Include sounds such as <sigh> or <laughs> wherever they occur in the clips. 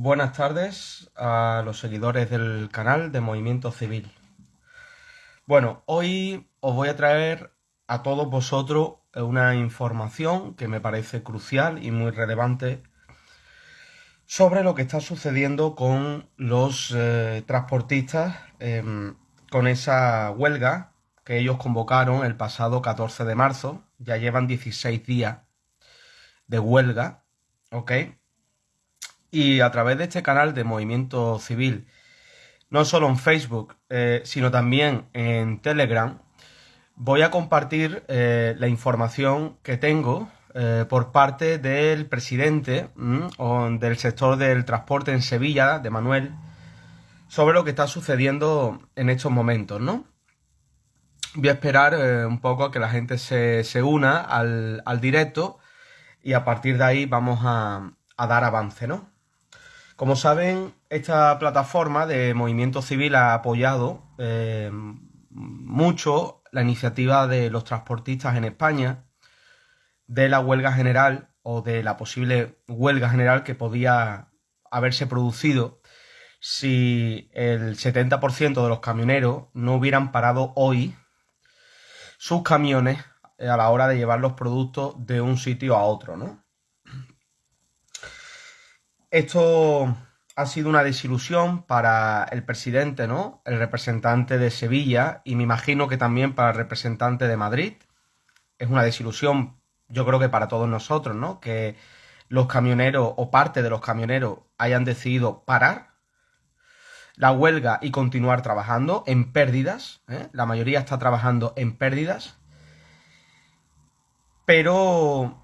Buenas tardes a los seguidores del canal de Movimiento Civil. Bueno, hoy os voy a traer a todos vosotros una información que me parece crucial y muy relevante sobre lo que está sucediendo con los eh, transportistas em, con esa huelga que ellos convocaron el pasado 14 de marzo. Ya llevan 16 días de huelga, ¿ok? Y a través de este canal de Movimiento Civil, no solo en Facebook, eh, sino también en Telegram, voy a compartir eh, la información que tengo eh, por parte del presidente del sector del transporte en Sevilla, de Manuel, sobre lo que está sucediendo en estos momentos, ¿no? Voy a esperar un poco a que la gente se, una al, directo y a partir de ahí vamos a, a dar avance, ¿no? Como saben, esta plataforma de movimiento civil ha apoyado eh, mucho la iniciativa de los transportistas en España, de la huelga general o de la posible huelga general que podía haberse producido si el 70% de los camioneros no hubieran parado hoy sus camiones a la hora de llevar los productos de un sitio a otro, ¿no? Esto ha sido una desilusión para el presidente, ¿no? El representante de Sevilla y me imagino que también para el representante de Madrid. Es una desilusión, yo creo que para todos nosotros, ¿no? Que los camioneros o parte de los camioneros hayan decidido parar la huelga y continuar trabajando en pérdidas. ¿eh? La mayoría está trabajando en pérdidas. Pero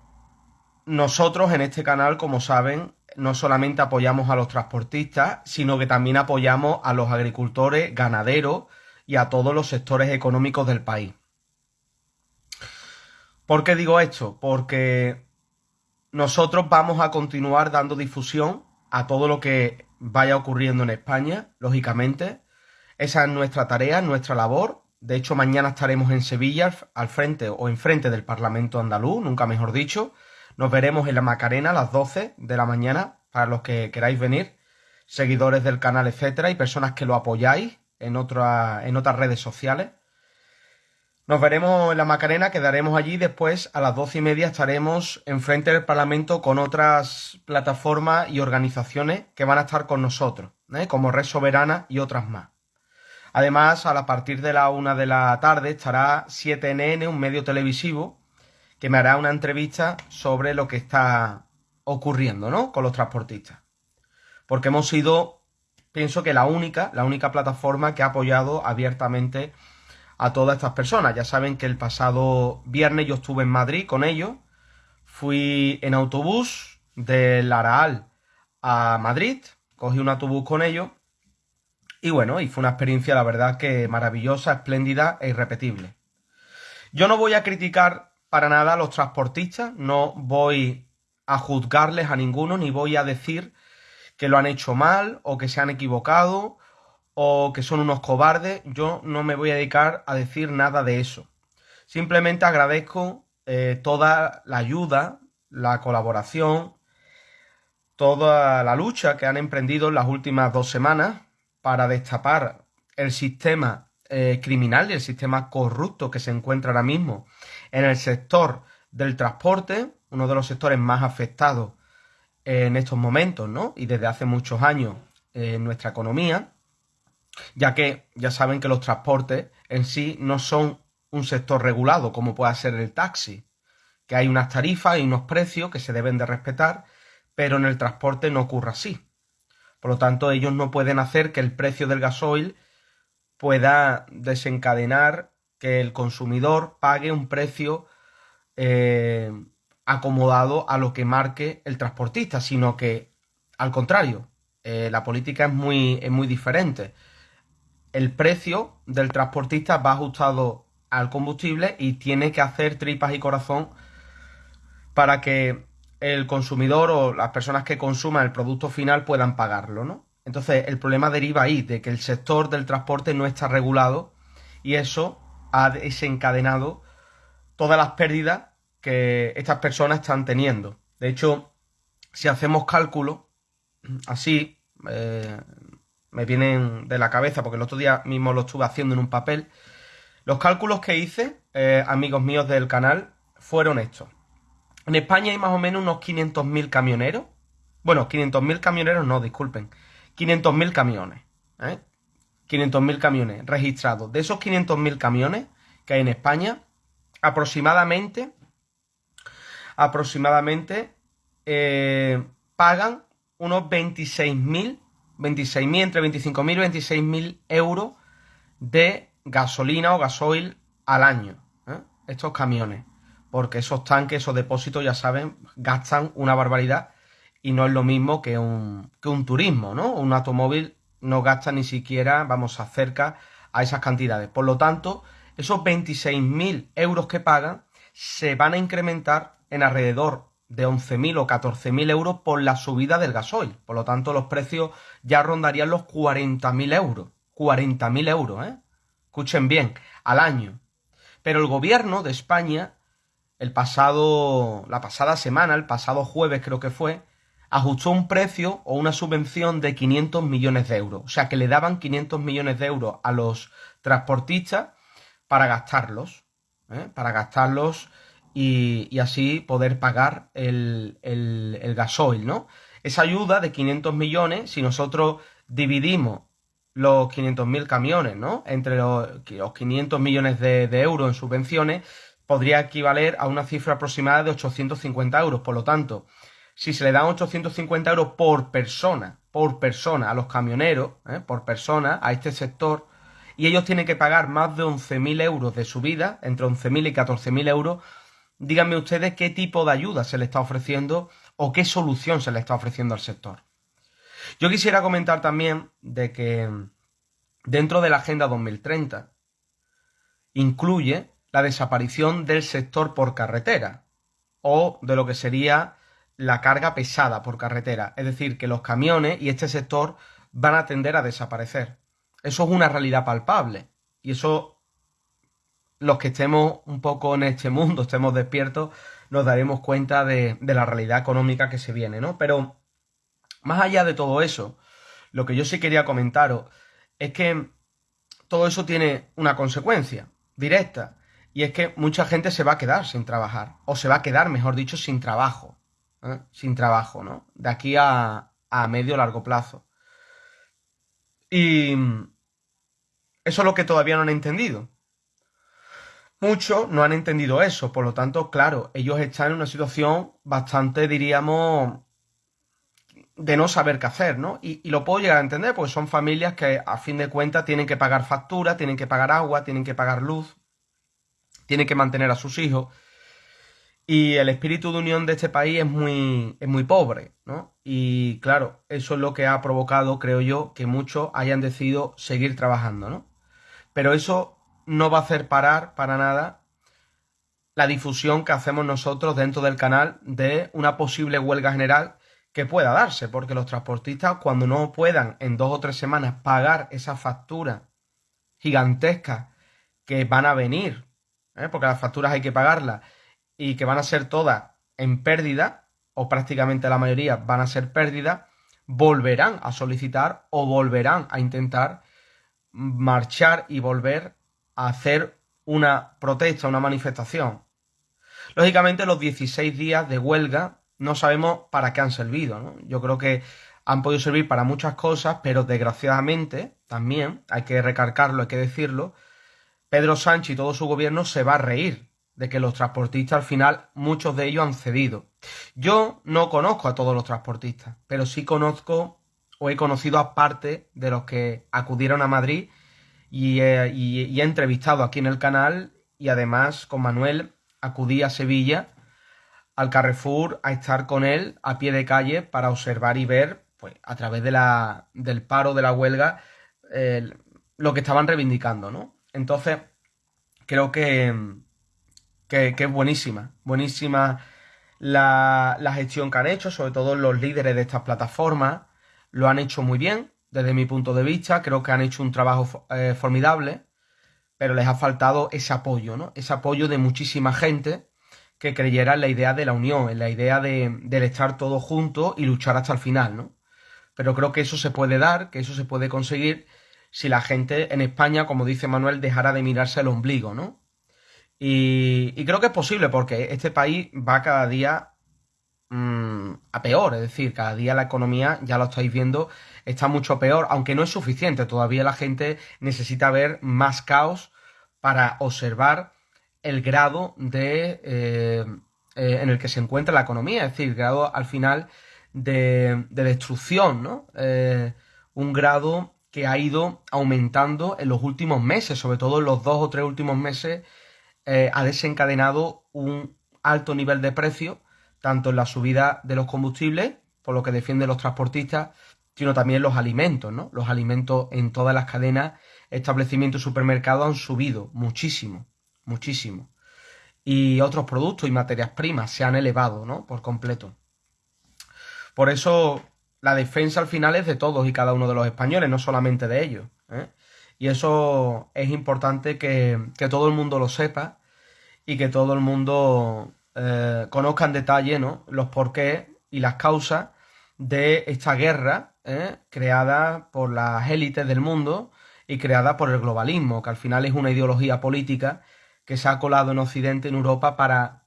nosotros en este canal, como saben, no solamente apoyamos a los transportistas, sino que también apoyamos a los agricultores, ganaderos y a todos los sectores económicos del país. ¿Por qué digo esto? Porque nosotros vamos a continuar dando difusión a todo lo que vaya ocurriendo en España, lógicamente. Esa es nuestra tarea, nuestra labor. De hecho, mañana estaremos en Sevilla, al frente o enfrente del Parlamento andaluz, nunca mejor dicho, nos veremos en la Macarena a las 12 de la mañana para los que queráis venir, seguidores del canal, etcétera, y personas que lo apoyáis en, en otras redes sociales. Nos veremos en la Macarena, quedaremos allí. Después, a las doce y media, estaremos enfrente del Parlamento con otras plataformas y organizaciones que van a estar con nosotros, ¿eh? como Red Soberana y otras más. Además, a partir de la una de la tarde estará 7NN, un medio televisivo, que me hará una entrevista sobre lo que está ocurriendo, ¿no? Con los transportistas. Porque hemos sido, pienso que la única, la única plataforma que ha apoyado abiertamente a todas estas personas. Ya saben que el pasado viernes yo estuve en Madrid con ellos. Fui en autobús del Araal a Madrid. Cogí un autobús con ellos. Y bueno, y fue una experiencia, la verdad, que maravillosa, espléndida e irrepetible. Yo no voy a criticar para nada los transportistas, no voy a juzgarles a ninguno, ni voy a decir que lo han hecho mal o que se han equivocado o que son unos cobardes. Yo no me voy a dedicar a decir nada de eso. Simplemente agradezco eh, toda la ayuda, la colaboración, toda la lucha que han emprendido en las últimas dos semanas para destapar el sistema eh, criminal y el sistema corrupto que se encuentra ahora mismo en el sector del transporte, uno de los sectores más afectados en estos momentos, ¿no? Y desde hace muchos años en nuestra economía, ya que ya saben que los transportes en sí no son un sector regulado como pueda ser el taxi, que hay unas tarifas y unos precios que se deben de respetar, pero en el transporte no ocurre así. Por lo tanto, ellos no pueden hacer que el precio del gasoil pueda desencadenar que el consumidor pague un precio eh, acomodado a lo que marque el transportista, sino que al contrario, eh, la política es muy, es muy diferente. El precio del transportista va ajustado al combustible y tiene que hacer tripas y corazón para que el consumidor o las personas que consuman el producto final puedan pagarlo, ¿no? Entonces, el problema deriva ahí, de que el sector del transporte no está regulado y eso ha desencadenado todas las pérdidas que estas personas están teniendo. De hecho, si hacemos cálculo, así, eh, me vienen de la cabeza, porque el otro día mismo lo estuve haciendo en un papel. Los cálculos que hice, eh, amigos míos del canal, fueron estos. En España hay más o menos unos 500.000 camioneros. Bueno, 500.000 camioneros no, disculpen. 500.000 camiones. ¿eh? 500.000 camiones registrados. De esos 500.000 camiones que hay en España, aproximadamente, aproximadamente eh, pagan unos 26.000, 26.000, entre 25.000 y 26.000 euros de gasolina o gasoil al año. ¿eh? Estos camiones. Porque esos tanques, esos depósitos, ya saben, gastan una barbaridad y no es lo mismo que un, que un turismo, ¿no? Un automóvil no gasta ni siquiera, vamos, acerca a esas cantidades. Por lo tanto, esos 26.000 euros que pagan se van a incrementar en alrededor de 11.000 o 14.000 euros por la subida del gasoil. Por lo tanto, los precios ya rondarían los 40.000 euros. 40.000 euros, ¿eh? Escuchen bien, al año. Pero el gobierno de España, el pasado, la pasada semana, el pasado jueves creo que fue, ajustó un precio o una subvención de 500 millones de euros. O sea, que le daban 500 millones de euros a los transportistas para gastarlos. ¿eh? Para gastarlos y, así poder pagar el, gasoil, ¿no? Esa ayuda de 500 millones, si nosotros dividimos los 500.000 camiones, ¿no? Entre los, 500 millones de, de, euros en subvenciones, podría equivaler a una cifra aproximada de 850 euros. Por lo tanto, si se le dan 850 euros por persona, por persona a los camioneros, ¿eh? por persona, a este sector, y ellos tienen que pagar más de 11.000 euros de subida, entre 11.000 y 14.000 euros, díganme ustedes qué tipo de ayuda se le está ofreciendo o qué solución se le está ofreciendo al sector. Yo quisiera comentar también de que dentro de la Agenda 2030 incluye la desaparición del sector por carretera o de lo que sería la carga pesada por carretera. Es decir, que los camiones y este sector van a tender a desaparecer. Eso es una realidad palpable. Y eso, los que estemos un poco en este mundo, estemos despiertos, nos daremos cuenta de, la realidad económica que se viene, ¿no? Pero, más allá de todo eso, lo que yo sí quería comentaros es que todo eso tiene una consecuencia directa. Y es que mucha gente se va a quedar sin trabajar. O se va a quedar, mejor dicho, sin trabajo. Sin trabajo, ¿no? De aquí a, a medio largo plazo. Y eso es lo que todavía no han entendido. Muchos no han entendido eso, por lo tanto, claro, ellos están en una situación bastante, diríamos, de no saber qué hacer, ¿no? Y, y, lo puedo llegar a entender, porque son familias que a fin de cuentas tienen que pagar facturas, tienen que pagar agua, tienen que pagar luz, tienen que mantener a sus hijos. Y el espíritu de unión de este país es muy, es muy pobre, ¿no? Y claro, eso es lo que ha provocado, creo yo, que muchos hayan decidido seguir trabajando, ¿no? Pero eso no va a hacer parar para nada la difusión que hacemos nosotros dentro del canal de una posible huelga general que pueda darse, porque los transportistas cuando no puedan en dos o tres semanas pagar esa factura gigantesca que van a venir, ¿eh? porque las facturas hay que pagarlas, y que van a ser todas en pérdida, o prácticamente la mayoría van a ser pérdida, volverán a solicitar o volverán a intentar marchar y volver a hacer una protesta, una manifestación. Lógicamente los 16 días de huelga no sabemos para qué han servido. Yo creo que han podido servir para muchas cosas, pero desgraciadamente también, hay que recargarlo, hay que decirlo, Pedro Sánchez y todo su gobierno se va a reír de que los transportistas al final, muchos de ellos han cedido. Yo no conozco a todos los transportistas, pero sí conozco o he conocido a parte de los que acudieron a Madrid y, he entrevistado aquí en el canal y además con Manuel acudí a Sevilla al Carrefour a estar con él a pie de calle para observar y ver pues a través de la, del paro de la huelga lo que estaban reivindicando, ¿no? Entonces creo que, que, es buenísima, buenísima la, gestión que han hecho, sobre todo los líderes de estas plataformas, lo han hecho muy bien, desde mi punto de vista, creo que han hecho un trabajo eh, formidable, pero les ha faltado ese apoyo, ¿no? Ese apoyo de muchísima gente que creyera en la idea de la unión, en la idea de, del estar todos juntos y luchar hasta el final, ¿no? pero creo que eso se puede dar, que eso se puede conseguir si la gente en España, como dice Manuel, dejara de mirarse el ombligo, ¿no? Y, creo que es posible porque este país va cada día mm, a peor, es decir, cada día la economía, ya lo estáis viendo, está mucho peor, aunque no es suficiente, todavía la gente necesita ver más caos para observar el grado de, eh, eh, en el que se encuentra la economía, es decir, grado al final de, destrucción, ¿no? Eh, un grado que ha ido aumentando en los últimos meses, sobre todo en los dos o tres últimos meses, ha desencadenado un alto nivel de precio, tanto en la subida de los combustibles, por lo que defienden los transportistas, sino también los alimentos, ¿no? Los alimentos en todas las cadenas, establecimientos y supermercados han subido muchísimo, muchísimo. Y otros productos y materias primas se han elevado, ¿no? Por completo. Por eso la defensa al final es de todos y cada uno de los españoles, no solamente de ellos. ¿eh? Y eso es importante que, todo el mundo lo sepa y que todo el mundo eh, conozca en detalle ¿no? los porqués y las causas de esta guerra ¿eh? creada por las élites del mundo y creada por el globalismo, que al final es una ideología política que se ha colado en Occidente, en Europa, para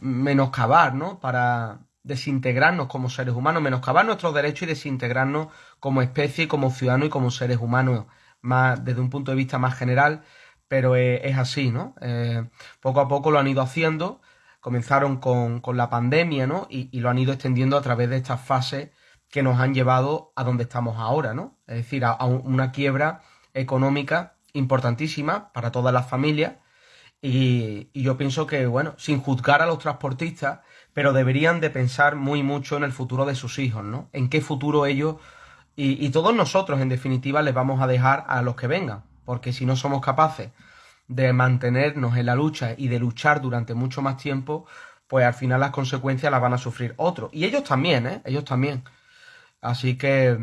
menoscabar, ¿no? Para desintegrarnos como seres humanos, menoscabar nuestros derechos y desintegrarnos como especie, como ciudadanos y como seres humanos, más desde un punto de vista más general, pero es, así, ¿no? Eh, poco a poco lo han ido haciendo, comenzaron con, la pandemia, ¿no? Y, lo han ido extendiendo a través de estas fases que nos han llevado a donde estamos ahora, ¿no? Es decir, a una quiebra económica importantísima para todas las familias. Y, yo pienso que, bueno, sin juzgar a los transportistas, pero deberían de pensar muy mucho en el futuro de sus hijos, ¿no? En qué futuro ellos y, todos nosotros, en definitiva, les vamos a dejar a los que vengan. Porque si no somos capaces de mantenernos en la lucha y de luchar durante mucho más tiempo, pues al final las consecuencias las van a sufrir otros. Y ellos también, ¿eh? Ellos también. Así que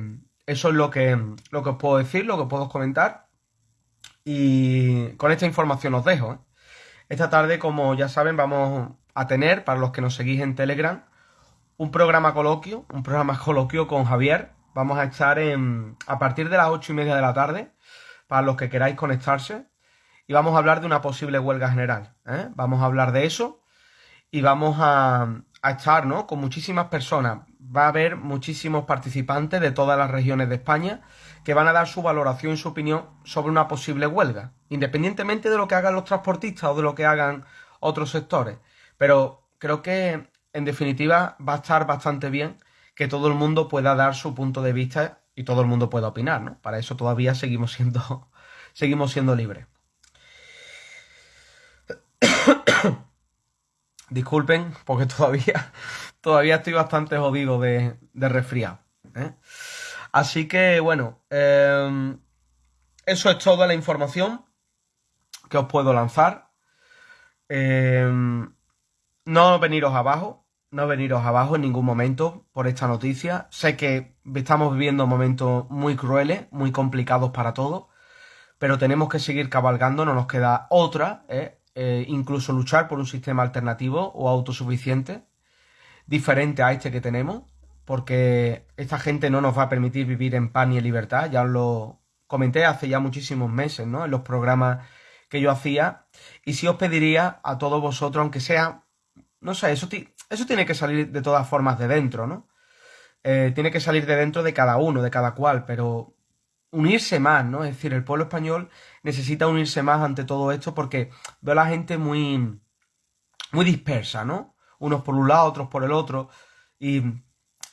eso es lo que, lo que os puedo decir, lo que puedo comentar. Y con esta información os dejo. ¿eh? Esta tarde, como ya saben, vamos a tener, para los que nos seguís en Telegram, un programa coloquio, un programa coloquio con Javier. Vamos a estar en, a partir de las ocho y media de la tarde, para los que queráis conectarse. Y vamos a hablar de una posible huelga general. ¿eh? Vamos a hablar de eso y vamos a, estar ¿no? con muchísimas personas. Va a haber muchísimos participantes de todas las regiones de España que van a dar su valoración y su opinión sobre una posible huelga, independientemente de lo que hagan los transportistas o de lo que hagan otros sectores. Pero creo que, en definitiva, va a estar bastante bien que todo el mundo pueda dar su punto de vista y todo el mundo pueda opinar, ¿no? Para eso todavía seguimos siendo, <laughs> seguimos siendo libres. <coughs> Disculpen, porque todavía, <laughs> todavía estoy bastante jodido de, de resfriado. ¿eh? Así que bueno, em, eso es toda la información que os puedo lanzar. Em, no veniros abajo, no veniros abajo en ningún momento por esta noticia. Sé que estamos viviendo momentos muy crueles, muy complicados para todos, pero tenemos que seguir cabalgando, no nos queda otra, ¿eh? Eh, incluso luchar por un sistema alternativo o autosuficiente, diferente a este que tenemos porque esta gente no nos va a permitir vivir en paz ni en libertad. Ya os lo comenté hace ya muchísimos meses, ¿no? En los programas que yo hacía. Y sí os pediría a todos vosotros, aunque sea, no sé, eso, eso tiene que salir de todas formas de dentro, ¿no? Eh, tiene que salir de dentro de cada uno, de cada cual, pero unirse más, ¿no? Es decir, el pueblo español necesita unirse más ante todo esto porque veo a la gente muy, muy dispersa, ¿no? Unos por un lado, otros por el otro. Y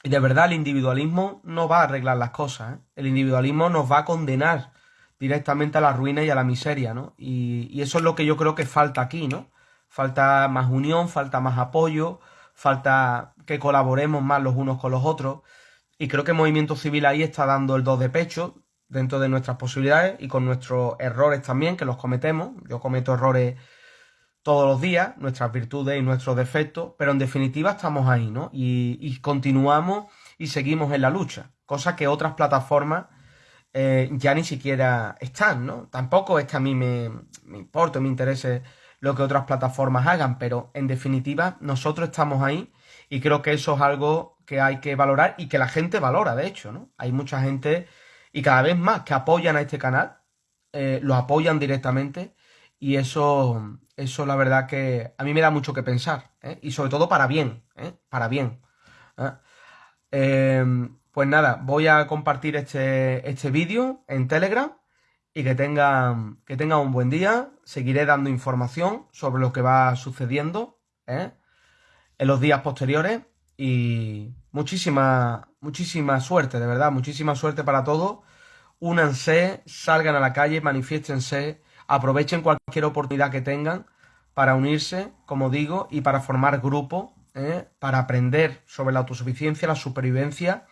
y de verdad el individualismo no va a arreglar las cosas. ¿eh? El individualismo nos va a condenar directamente a la ruina y a la miseria, ¿no? Y, eso es lo que yo creo que falta aquí, ¿no? Falta más unión, falta más apoyo, falta que colaboremos más los unos con los otros. Y creo que el movimiento civil ahí está dando el dos de pecho dentro de nuestras posibilidades y con nuestros errores también, que los cometemos. Yo cometo errores todos los días, nuestras virtudes y nuestros defectos, pero en definitiva estamos ahí, ¿no? Y, continuamos y seguimos en la lucha, cosa que otras plataformas eh, ya ni siquiera están, ¿no? Tampoco es que a mí me, me importe, me interese lo que otras plataformas hagan, pero en definitiva nosotros estamos ahí y creo que eso es algo que hay que valorar y que la gente valora, de hecho, ¿no? Hay mucha gente y cada vez más que apoyan a este canal, eh, lo apoyan directamente y eso, eso la verdad que a mí me da mucho que pensar, ¿eh? y sobre todo para bien, ¿eh? para bien. pues nada, voy a compartir este, este vídeo en Telegram y que tengan, que tengan un buen día. Seguiré dando información sobre lo que va sucediendo en los días posteriores y muchísima, muchísima suerte, de verdad, muchísima suerte para todos. Únanse, salgan a la calle, manifiéstense, aprovechen cualquier oportunidad que tengan para unirse, como digo, y para formar grupo, ¿eh? para aprender sobre la autosuficiencia, la supervivencia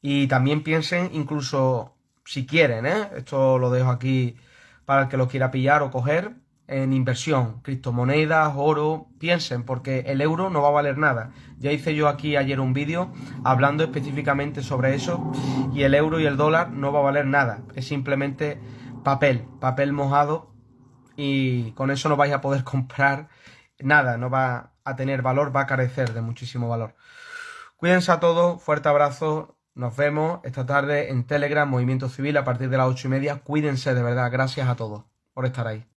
y también piensen incluso si quieren, ¿eh? esto lo dejo aquí para el que lo quiera pillar o coger, en inversión, criptomonedas, oro, piensen, porque el euro no va a valer nada. Ya hice yo aquí ayer un vídeo hablando específicamente sobre eso y el euro y el dólar no va a valer nada, es simplemente papel, papel mojado y con eso no vais a poder <laughs> comprar nada, no va a tener valor, va a carecer de muchísimo valor. Cuídense a todos, fuerte abrazo, nos vemos esta tarde en Telegram, Movimiento Civil, a partir de las ocho y media. Cuídense de verdad, gracias a todos por estar ahí.